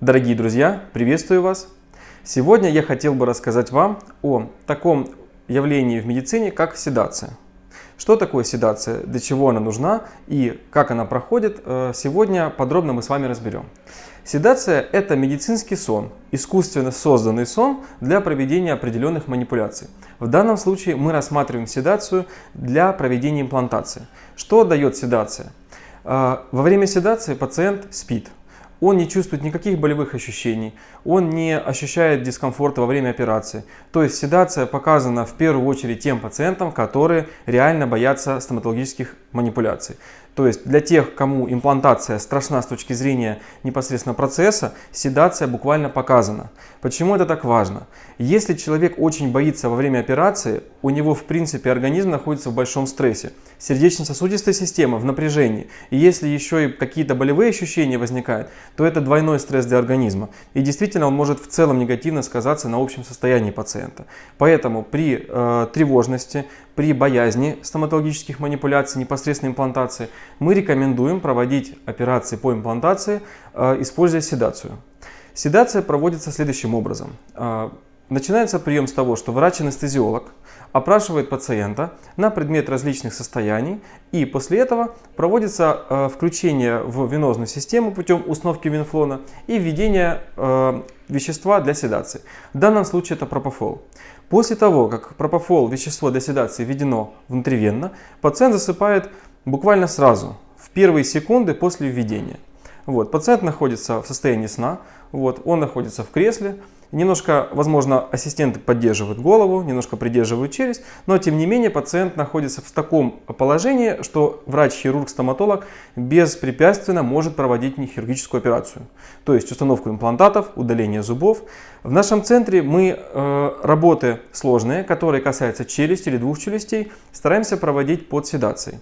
Дорогие друзья, приветствую вас! Сегодня я хотел бы рассказать вам о таком явлении в медицине, как седация. Что такое седация, для чего она нужна и как она проходит, э, сегодня подробно мы с вами разберем. Седация – это медицинский сон, искусственно созданный сон для проведения определенных манипуляций. В данном случае мы рассматриваем седацию для проведения имплантации. Что дает седация? Э, во время седации пациент спит, он не чувствует никаких болевых ощущений, он не ощущает дискомфорта во время операции. То есть седация показана в первую очередь тем пациентам, которые реально боятся стоматологических манипуляций. То есть для тех, кому имплантация страшна с точки зрения непосредственно процесса, седация буквально показана. Почему это так важно? Если человек очень боится во время операции, у него в принципе организм находится в большом стрессе. Сердечно-сосудистая система в напряжении. И если еще и какие-то болевые ощущения возникают, то это двойной стресс для организма. И действительно он может в целом негативно сказаться на общем состоянии пациента. Поэтому при э, тревожности, при боязни стоматологических манипуляций, непосредственной имплантации, мы рекомендуем проводить операции по имплантации, э, используя седацию. Седация проводится следующим образом. Э, начинается прием с того, что врач-анестезиолог опрашивает пациента на предмет различных состояний и после этого проводится э, включение в венозную систему путем установки венфлона и введение вещества для седации. В данном случае это пропофол. После того, как пропофол, вещество для седации, введено внутривенно, пациент засыпает буквально сразу, в первые секунды после введения. Вот, пациент находится в состоянии сна, вот, он находится в кресле, Немножко, возможно, ассистенты поддерживают голову, немножко придерживают челюсть, но тем не менее пациент находится в таком положении, что врач-хирург, стоматолог беспрепятственно может проводить хирургическую операцию. То есть установку имплантатов, удаление зубов. В нашем центре мы э, работы сложные, которые касаются челюсти или двух челюстей, стараемся проводить под седацией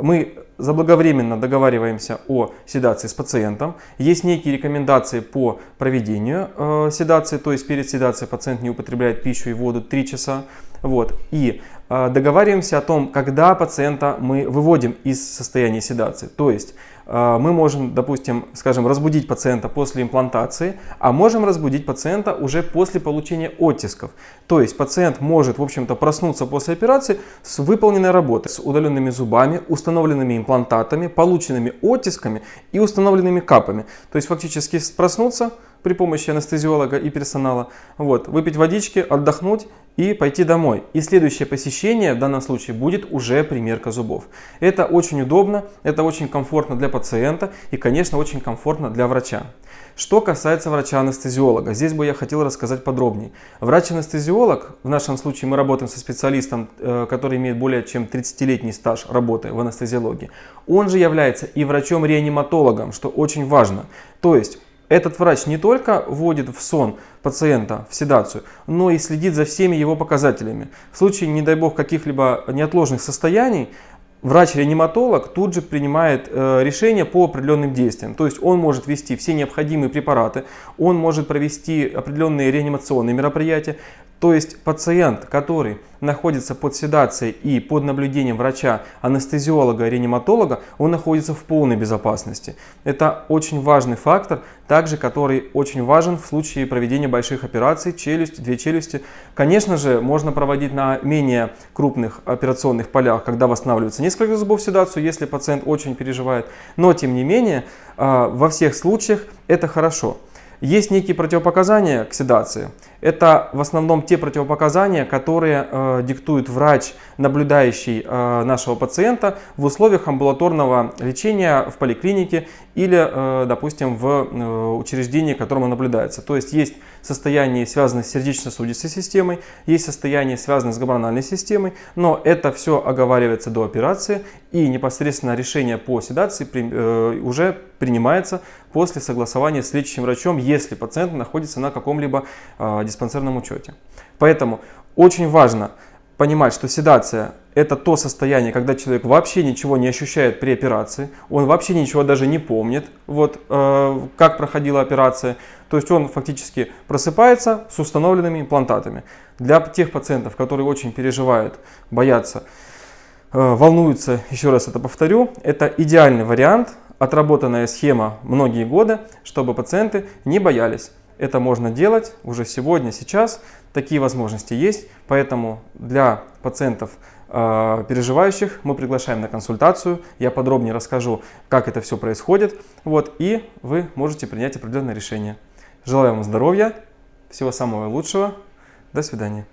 мы заблаговременно договариваемся о седации с пациентом. Есть некие рекомендации по проведению э, седации, то есть перед седацией пациент не употребляет пищу и воду 3 часа. Вот. И э, договариваемся о том, когда пациента мы выводим из состояния седации. То есть мы можем, допустим, скажем, разбудить пациента после имплантации, а можем разбудить пациента уже после получения оттисков. То есть пациент может, в общем-то, проснуться после операции с выполненной работой, с удаленными зубами, установленными имплантатами, полученными оттисками и установленными капами. То есть фактически проснуться при помощи анестезиолога и персонала, вот, выпить водички, отдохнуть и пойти домой. И следующее посещение в данном случае будет уже примерка зубов. Это очень удобно, это очень комфортно для пациента и, конечно, очень комфортно для врача. Что касается врача-анестезиолога, здесь бы я хотел рассказать подробнее. Врач-анестезиолог, в нашем случае мы работаем со специалистом, э, который имеет более чем 30-летний стаж работы в анестезиологии, он же является и врачом-реаниматологом, что очень важно. То есть этот врач не только вводит в сон пациента в седацию, но и следит за всеми его показателями. В случае, не дай бог, каких-либо неотложных состояний, врач-реаниматолог тут же принимает э, решение по определенным действиям. То есть он может ввести все необходимые препараты, он может провести определенные реанимационные мероприятия. То есть пациент, который находится под седацией и под наблюдением врача, анестезиолога, реаниматолога, он находится в полной безопасности. Это очень важный фактор, также который очень важен в случае проведения больших операций, челюсть, две челюсти. Конечно же, можно проводить на менее крупных операционных полях, когда восстанавливается несколько зубов седацию, если пациент очень переживает. Но, тем не менее, а, во всех случаях это хорошо. Есть некие противопоказания к седации. Это в основном те противопоказания, которые э, диктует врач, наблюдающий э, нашего пациента в условиях амбулаторного лечения в поликлинике или, э, допустим, в э, учреждении, котором он наблюдается. То есть есть состояние, связанное с сердечно-сосудистой системой, есть состояние, связанное с гормональной системой, но это все оговаривается до операции и непосредственно решение по седации при, э, уже принимается после согласования с лечащим врачом, если пациент находится на каком-либо э, диспансерном учете. Поэтому очень важно понимать, что седация это то состояние, когда человек вообще ничего не ощущает при операции, он вообще ничего даже не помнит, вот, э, как проходила операция. То есть он фактически просыпается с установленными имплантатами. Для тех пациентов, которые очень переживают, боятся, э, волнуются, еще раз это повторю, это идеальный вариант отработанная схема многие годы, чтобы пациенты не боялись. Это можно делать уже сегодня, сейчас. Такие возможности есть. Поэтому для пациентов, э, переживающих, мы приглашаем на консультацию. Я подробнее расскажу, как это все происходит. Вот, и вы можете принять определенное решение. Желаю вам здоровья, всего самого лучшего. До свидания.